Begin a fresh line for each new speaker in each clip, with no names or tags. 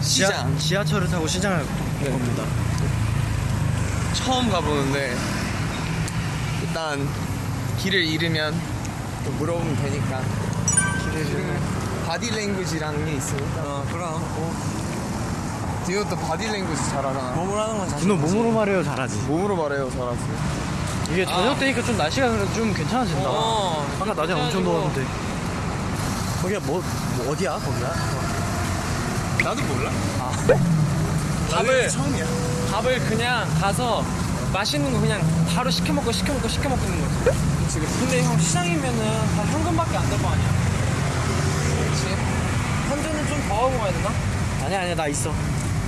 시장
지하철을 타고 시장을 갈
네.
겁니다.
처음 가보는데 일단 길을 잃으면 또 물어보면 되니까 길을 잃으면 body language라는 게 있으니까
어, 그럼.
디노 또 body language 잘하잖아
몸으로 하는 건 자신. 너 몸으로 말해요 잘하지.
몸으로 말해요 잘하지
이게 저녁 되니까 좀 날씨가 그래도 좀 괜찮아진다.
어,
아까 낮에 엄청 더웠는데. 거기가 뭐, 뭐 어디야 거기가?
나도 몰라
밥을
처음이야
밥을 그냥 가서 맛있는 거 그냥 바로 시켜 먹고 시켜 먹고 시켜 먹고 있는 거지.
지금
근데 형 시장이면은 다 현금밖에 안 될 거 아니야.
그렇지
현재는 좀 더 하고 가야 되나?
아니야 아니야 나 있어.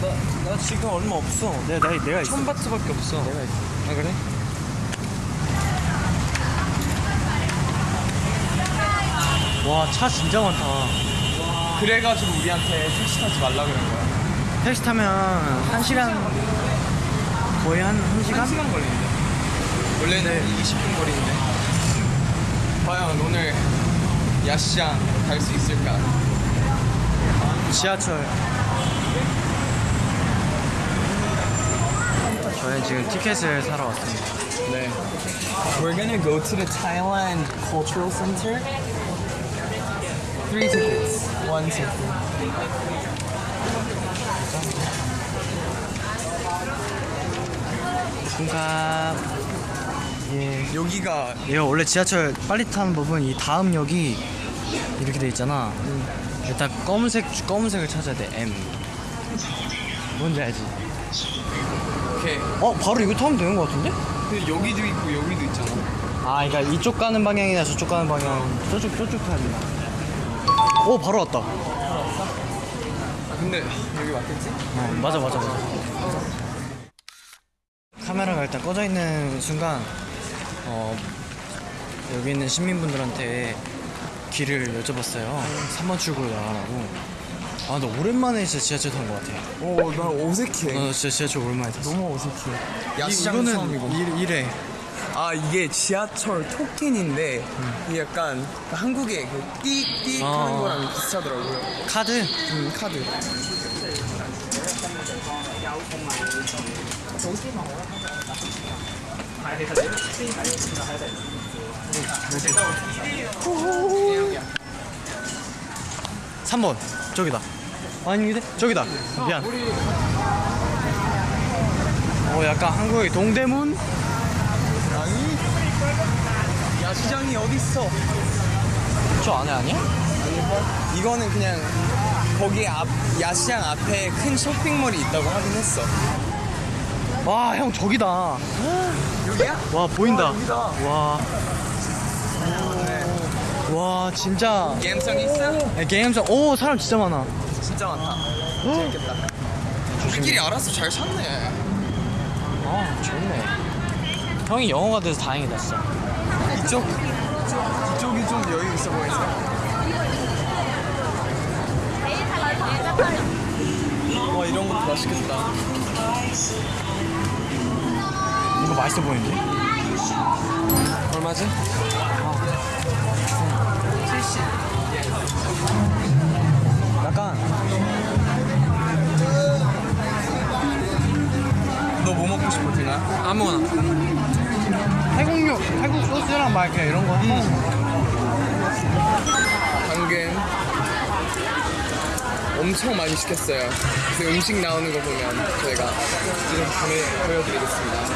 나, 나 지금 얼마 없어.
내 나, 내가 있어.
천 바트밖에 없어.
내가 있어.
아 그래?
와 차 진짜 많다.
그래가지고 우리한테 택시 타지 말라 그런 거야.
택시 타면 한 시간 거의 한, 한 시간?
한 시간 걸리는데. 원래는 20분 거리인데. 과연 오늘 야시장 갈 수 있을까?
지하철. 저희 지금 티켓을 사러 왔습니다.
네. We're gonna go to the Thailand Cultural Center. Three tickets One
중간. 예.
여기가
얘가 원래 지하철 빨리 타는 법은 이 다음 역이 이렇게 돼 있잖아. 일단 검은색 검은색을 찾아야 돼. M. 뭔지 알지?
이렇게
어 바로 이거 타면 되는 것 같은데?
근데 여기도 있고 여기도 있잖아
아, 그러니까 이쪽 가는 방향이나 저쪽 가는 방향. 저쪽 저쪽 타야 돼. 오 바로 왔다.
아, 근데 여기 맞겠지?
어, 맞아 맞아 맞아. 카메라가 일단 꺼져 있는 순간 어, 여기 있는 시민분들한테 길을 여쭤봤어요. 3번 출구로 나가라고. 아, 나 오랜만에 진짜 지하철 탄 것 같아.
오나 어색해
나 진짜 지하철 오랜만에 탔어.
너무 어색해 야시장
이거는
처음이고
이래.
아 이게 지하철 토큰인데 이게 약간 한국의 그 띠띠
아.
하는 거랑 비슷하더라고요
카드?
음 카드
삼번 저기다. 아닌데? 저기다. 미안. 어, 약간 한국의 동대문?
아니 야시장이 어딨어
저 안에 아니야?
이거는 그냥 거기 앞 야시장 앞에 큰 쇼핑몰이 있다고 하긴 했어
와, 형 저기다.
여기야?
와, 보인다.
여기다.
와. 와, 진짜.
게임성 있어?
네, 게임성. 오, 사람 진짜 많아.
진짜 많다 재밌겠다 우리끼리 알아서 잘 샀네
아, 좋네. 형이 영어가 돼서 다행이다, 진짜.
이쪽 이쪽이 좀 여유 있어 보이죠? 와 이런 것도 맛있겠다
이거 맛있어 보이는데?
얼마지?
약간
너 뭐 먹고 싶어 디나?
아무거나.
소스랑 막 이렇게 이런 거.
방금 엄청 많이 시켰어요. 그래서 음식 나오는 거 보면 저희가 지금 보내, 보여드리겠습니다.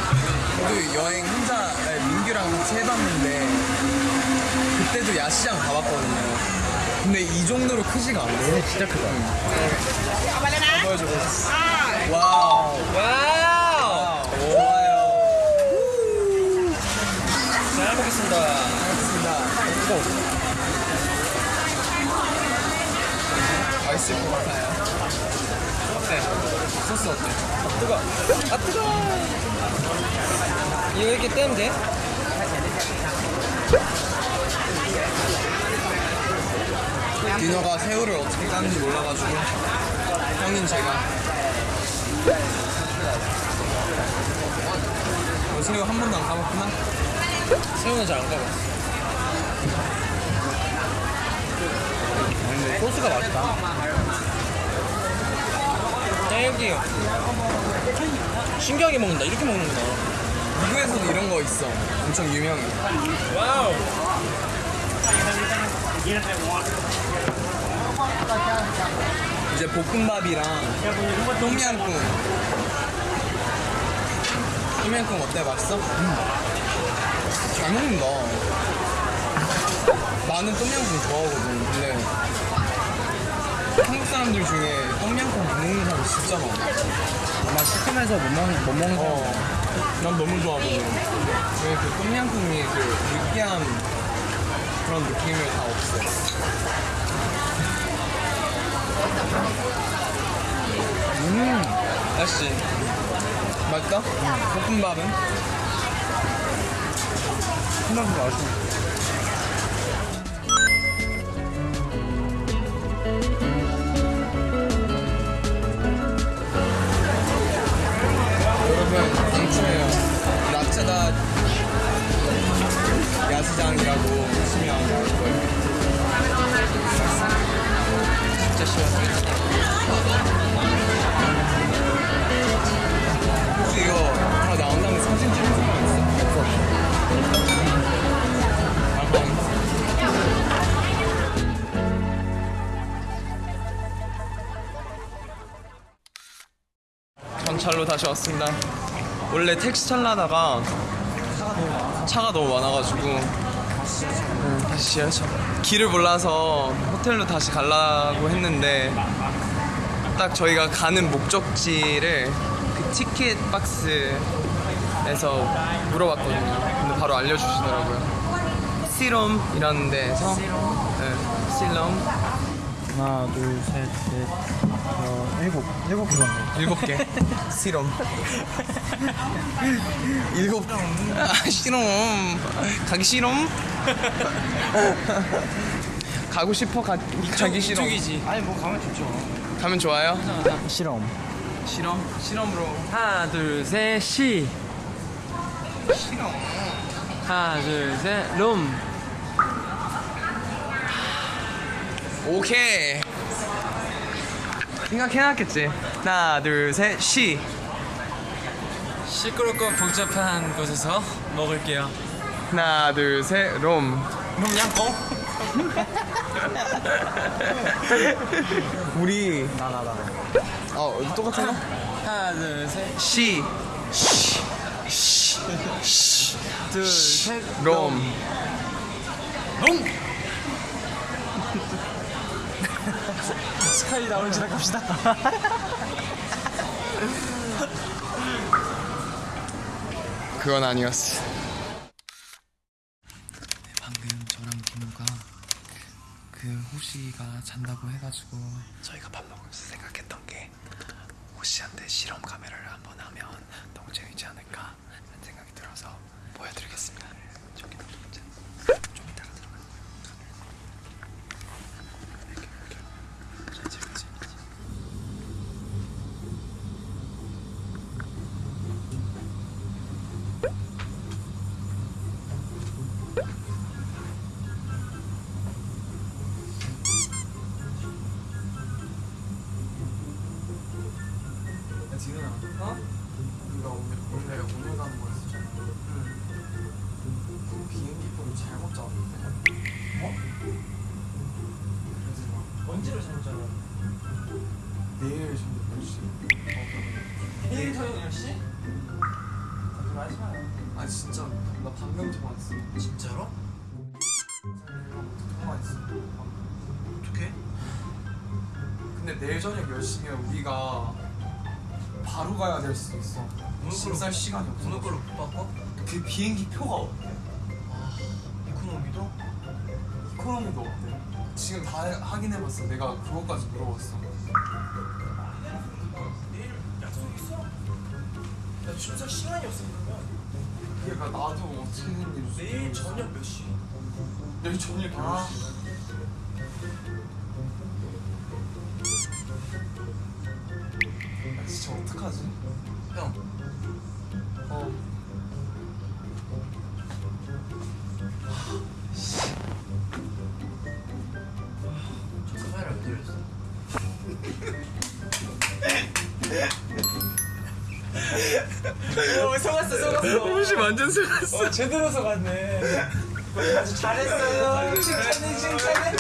저도 여행 혼자 아니, 민규랑 같이 해봤는데 그때도 야시장 가봤거든요. 근데 이 정도로 크지가 않아요.
진짜 크다.
보여줘 보여줘.
Wow. Wow.
좋아요.
잘 먹겠습니다.
알겠습니다. 맛있을 것 같아요. 어때? 소스 어때? 아, 뜨거. 아 뜨거.
이거 이렇게 떼면 돼?
디너가 새우를 어떻게 까는지 몰라가지고 형인 제가 어, 새우 한 번도 안 까봤구나?
새우는 잘안 가봤어.
근데 소스가 맛있다.
여기 신기하게 먹는다. 이렇게 먹는구나.
미국에서도 이런 거 있어. 엄청 유명해.
와우.
이제 볶음밥이랑 똠양꿍. 똠양꿍 어때? 맛있어? 잘 먹는다. 나는 똠양꿍 좋아하거든. 근데 한국 사람들 중에 똠양꿍 못 먹는 사람 진짜 많아.
아마 시큼해서 못 먹는 못 먹는 사람.
어, 난 너무 좋아하거든. 왜그 똠양꿍이 그 느끼한 그런 느낌을 다 없애. 음, 맛있지? 맛있다? 볶음밥은?
콩나물 맛있어.
여러분, 강추해요. 라차다 야시장이라고 치면 나올 거예요.
진짜 시원해.
혹시 이거 다 나온 다음에 사진 찍을 생각 있어? 전찰로 다시 왔습니다. 원래 택시 탈라다가 차가 너무 많아가지고 음, 다시 지하철 길을 몰라서 호텔로 다시 가려고 했는데 딱 저희가 가는 목적지를 그 티켓 박스에서 물어봤거든요. 근데 바로 알려주시더라고요. 시롬이라는 데서 네, 시롬
하나, 둘, 셋, 넷, 어, 일곱, 일곱 개 정도.
일곱 개 시롬 일곱 아 시롬 가기 시롬 가고 싶어 가, 가기 싫어
이쪽이지.
아니 뭐 가면 좋죠.
가면 좋아요
실험.
실험 실험으로
하나, 둘, 셋, 시.
실험
하나, 둘, 셋, 롬.
오케이 생각해놨겠지 하나 둘셋시
시끄럽고 복잡한 곳에서 먹을게요.
하나 둘셋롬
롬양콩?
우리
나, 나, 나.
어 똑같은 거?
하나, 둘, 셋.
시 시,
둘, 셋.
롬
롬! 스카이 나올 시작합시다.
그건 아니었어 야 지은아 어? 우리가 오늘 원래 오늘 가는 거였었잖아 그 비행기 표를 잘못 잡았는데 어? 그래서 막
언제로 잡았잖아.
내일 저녁 몇 시? 어,
내일 저녁 10시?
거짓말하지 마요 아 진짜 나 방금 통화했어
진짜로?
통화했어
어떻게?
근데 내일 저녁 10시면 우리가 바로 가야 될 수도 있어 식사 시간이 없어
오늘 걸로 못 바꿔?
그 비행기 표가 없대
이코노미도?
이코노미도 없대 지금 다 확인해봤어 내가 그것까지 물어봤어
내일 약속 있어? 나 준서 시간이 없어 그러면
그러니까 나도 어떻게 생긴지
내일 저녁 몇 시?
내일 저녁 10시
아.
진짜 어떡하지?
형.
어.
아, 아, 저 카메라 왜 돌렸어? 오 속았어 속았어.
혹시 완전 속았어.
어, 제대로 속았네. 아주 잘했어요. 칭찬해 칭찬해.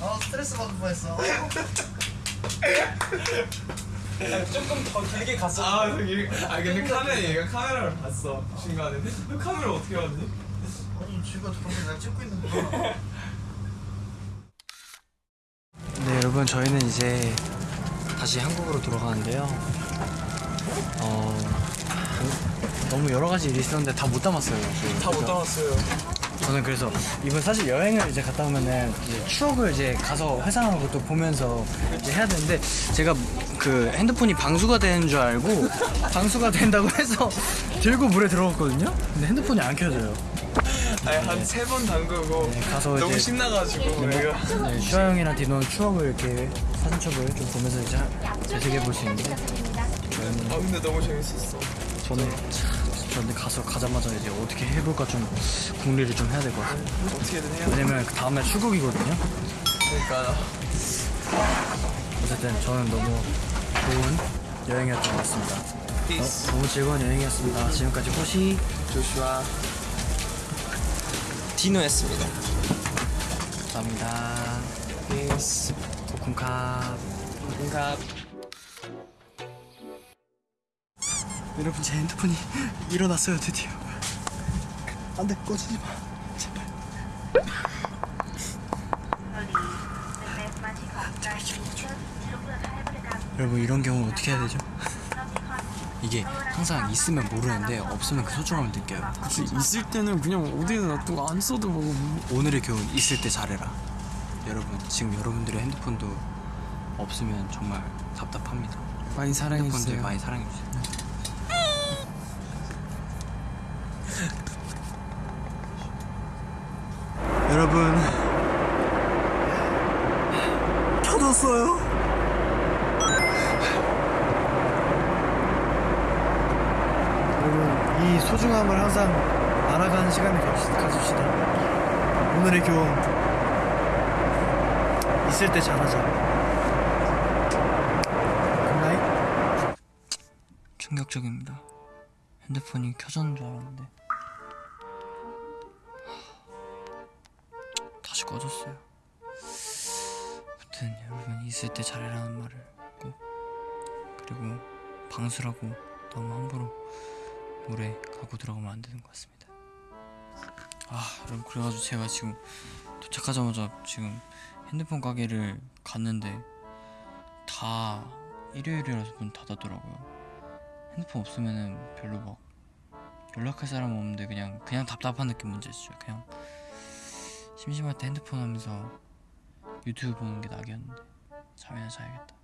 어 스트레스 받을 뻔했어.
조금 더 길게 갔어.
아 저기 아 근데 카메라 얘가 카메라를 봤어 중간에. 너 카메라 어떻게 봤니?
아니 지금 방금 내가 찍고 있는 거 네 여러분 저희는 이제 다시 한국으로 돌아가는데요 어 너무 여러 가지 일이 있었는데 다 못 담았어요
다 못 담았어요.
저는 그래서 이번 사실 여행을 이제 갔다 오면은 이제 추억을 이제 가서 회상하고 또 보면서 이제 해야 되는데 제가 그 핸드폰이 방수가 되는 줄 알고 방수가 된다고 해서 들고 물에 들어갔거든요. 근데 핸드폰이 안 켜져요.
아니 한 세 번 담그고
네, 가서
너무
이제
신나가지고 내가
네, 슈아 형이랑 디노는 추억을 이렇게 사진첩을 좀 보면서 이제 되새겨 볼 수 있는데
아 근데 너무 재밌었어.
저는 참 저는 가서 가자마자 이제 어떻게 해볼까 좀 궁리를 좀 해야 될 것 같아요.
어떻게든 해야 돼.
왜냐면 그 다음날 출국이거든요.
그러니까
어쨌든 저는 너무 좋은 여행이었던 것 같습니다. 어, 너무 즐거운 여행이었습니다. 지금까지 호시
조슈아
디노였습니다.
감사합니다.
peace.
코쿤캅
뭔가
여러분 제 핸드폰이 일어났어요 드디어. 안돼 꺼지지 마. 제발. 여러분 이런 경우 어떻게 해야 되죠? 이게 항상 있으면 모르는데 없으면 그 소중함을 느껴요.
그치 있을 때는 그냥 어디에 놔두고 안 써도 뭐
오늘의 교훈 있을 때 잘해라. 여러분 지금 여러분들의 핸드폰도 없으면 정말 답답합니다.
많이
핸드폰들 많이 사랑해주세요. 여러분 켜졌어요. 여러분 이 소중함을 항상 알아가는 시간을 가집시다. 오늘의 교훈 있을 때 잘하자. 충격적입니다. 핸드폰이 켜졌는 줄 알았는데 다시 꺼졌어요. 아무튼 여러분 있을 때 잘해라는 말을 꼭 그리고 방수라고 너무 함부로 물에 가고 들어가면 안 되는 것 같습니다. 아 여러분 그래가지고 제가 지금 도착하자마자 지금 핸드폰 가게를 갔는데 다 일요일이라서 문 닫았더라고요. 핸드폰 없으면은 별로 막 연락할 사람 없는데 그냥 그냥 답답한 느낌 문제죠. 그냥 심심할 때 핸드폰 하면서 유튜브 보는 게 낙이었는데 잠이나 자야겠다.